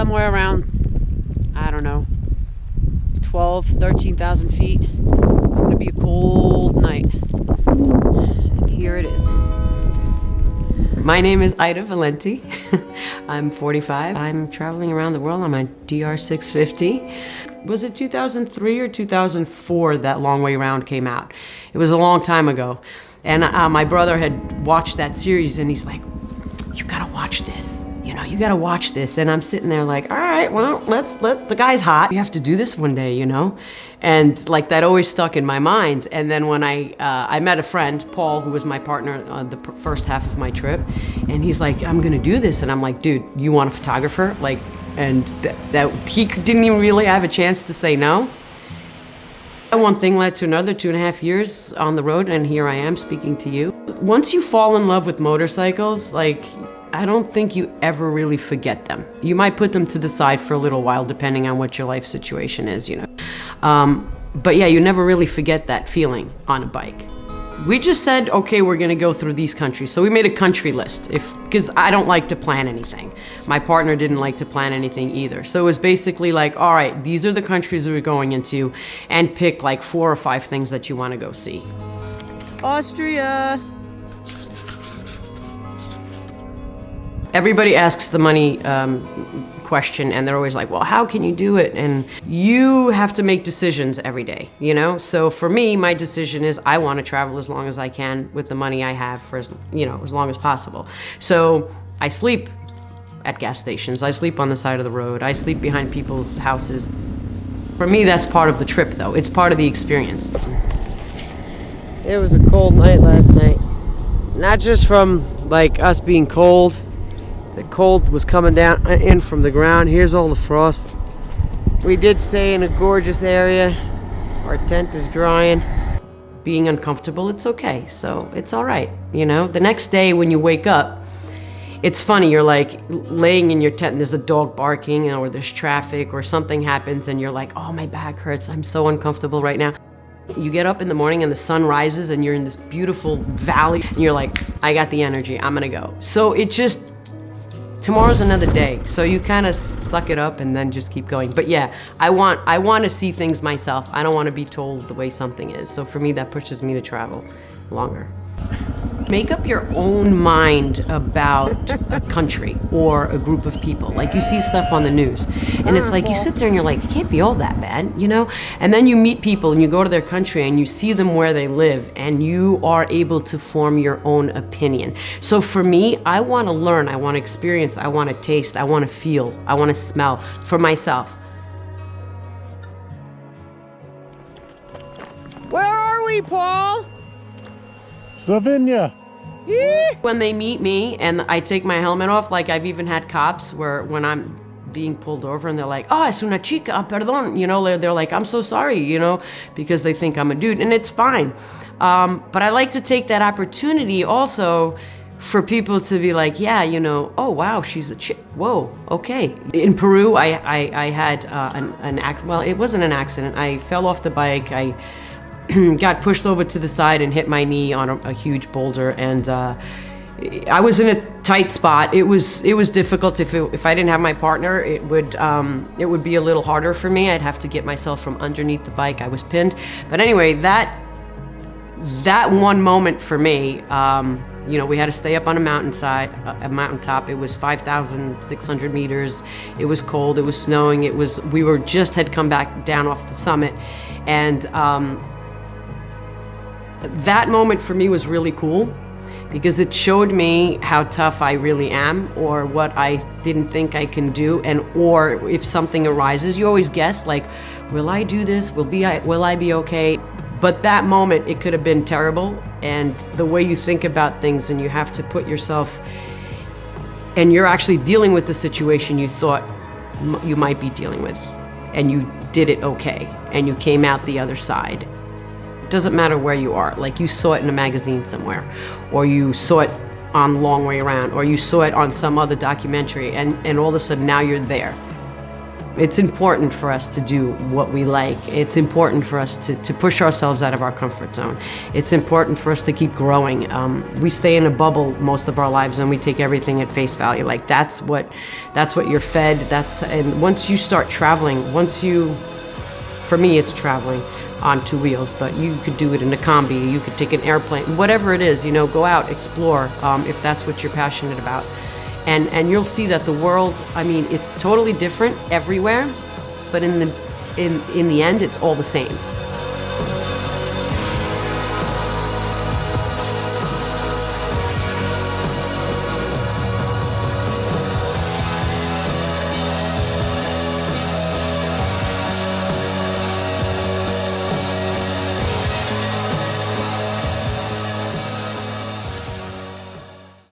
somewhere around, I don't know, 12, 13,000 feet. It's gonna be a cold night. And here it is. My name is Ida Valenti. I'm 45. I'm traveling around the world on my DR650. Was it 2003 or 2004 that Long Way Round came out? It was a long time ago. And uh, my brother had watched that series and he's like, you gotta watch this. You know, you gotta watch this. And I'm sitting there like, all right, well, let's let the guy's hot. You have to do this one day, you know? And like that always stuck in my mind. And then when I, uh, I met a friend, Paul, who was my partner on the first half of my trip, and he's like, I'm gonna do this. And I'm like, dude, you want a photographer? Like, and th that he didn't even really have a chance to say no. One thing led to another, two and a half years on the road, and here I am speaking to you. Once you fall in love with motorcycles, like, I don't think you ever really forget them. You might put them to the side for a little while, depending on what your life situation is, you know. Um, but yeah, you never really forget that feeling on a bike. We just said, okay, we're gonna go through these countries. So we made a country list, if because I don't like to plan anything. My partner didn't like to plan anything either. So it was basically like, all right, these are the countries we're going into, and pick like four or five things that you wanna go see. Austria. Everybody asks the money um, question and they're always like, well, how can you do it? And you have to make decisions every day, you know? So for me, my decision is I want to travel as long as I can with the money I have for as, you know, as long as possible. So I sleep at gas stations. I sleep on the side of the road. I sleep behind people's houses. For me, that's part of the trip though. It's part of the experience. It was a cold night last night. Not just from like us being cold, the cold was coming down uh, in from the ground. Here's all the frost. We did stay in a gorgeous area. Our tent is drying. Being uncomfortable, it's okay. So it's all right. You know, the next day when you wake up, it's funny. You're like laying in your tent and there's a dog barking or there's traffic or something happens and you're like, oh, my back hurts. I'm so uncomfortable right now. You get up in the morning and the sun rises and you're in this beautiful valley and you're like, I got the energy. I'm to go. So it just, tomorrow's another day so you kind of suck it up and then just keep going. But yeah i want i want to see things myself. I don't want to be told the way something is. So for me that pushes me to travel longer Make up your own mind about a country or a group of people. Like you see stuff on the news, and it's like you uh-huh. sit there and you're like, it can't be all that bad, you know? And then you meet people and you go to their country and you see them where they live, and you are able to form your own opinion. So for me, I want to learn, I want to experience, I want to taste, I want to feel, I want to smell for myself. Where are we, Paul? Slovenia. When they meet me and I take my helmet off, like I've even had cops where when I'm being pulled over and they're like, oh, es una chica, perdón, you know, they're, they're like, I'm so sorry, you know, because they think I'm a dude, and it's fine. Um, but I like to take that opportunity also for people to be like, yeah, you know, oh wow, she's a chick. Whoa, okay. In Peru, I I, I had uh, an an accident. Well, it wasn't an accident. I fell off the bike. I got pushed over to the side and hit my knee on a, a huge boulder and uh, I was in a tight spot. It was it was difficult. If it, if I didn't have my partner, it would um, it would be a little harder for me. I'd have to get myself from underneath the bike. I was pinned. But anyway, that that one moment for me, um, you know, we had to stay up on a mountainside, a mountaintop. It was 5,600 meters. It was cold. It was snowing. It was we were just had come back down off the summit, and um, that moment for me was really cool because it showed me how tough I really am or what I didn't think I can do and or if something arises you always guess like will I do this? Will be I, will I be okay? But that moment it could have been terrible and the way you think about things and you have to put yourself and you're actually dealing with the situation you thought you might be dealing with and you did it okay and you came out the other side doesn't matter where you are. Like you saw it in a magazine somewhere, or you saw it on Long Way Around, or you saw it on some other documentary, and, and all of a sudden now you're there. it's important for us to do what we like. It's important for us to, to push ourselves out of our comfort zone. It's important for us to keep growing. Um, we stay in a bubble most of our lives and we take everything at face value. Like that's what that's what you're fed. That's and once you start traveling, once you for me it's traveling on two wheels, but you could do it in a combi, you could take an airplane, whatever it is, you know, go out, explore um, if that's what you're passionate about. And and you'll see that the world i mean it's totally different everywhere but in the in in the end it's all the same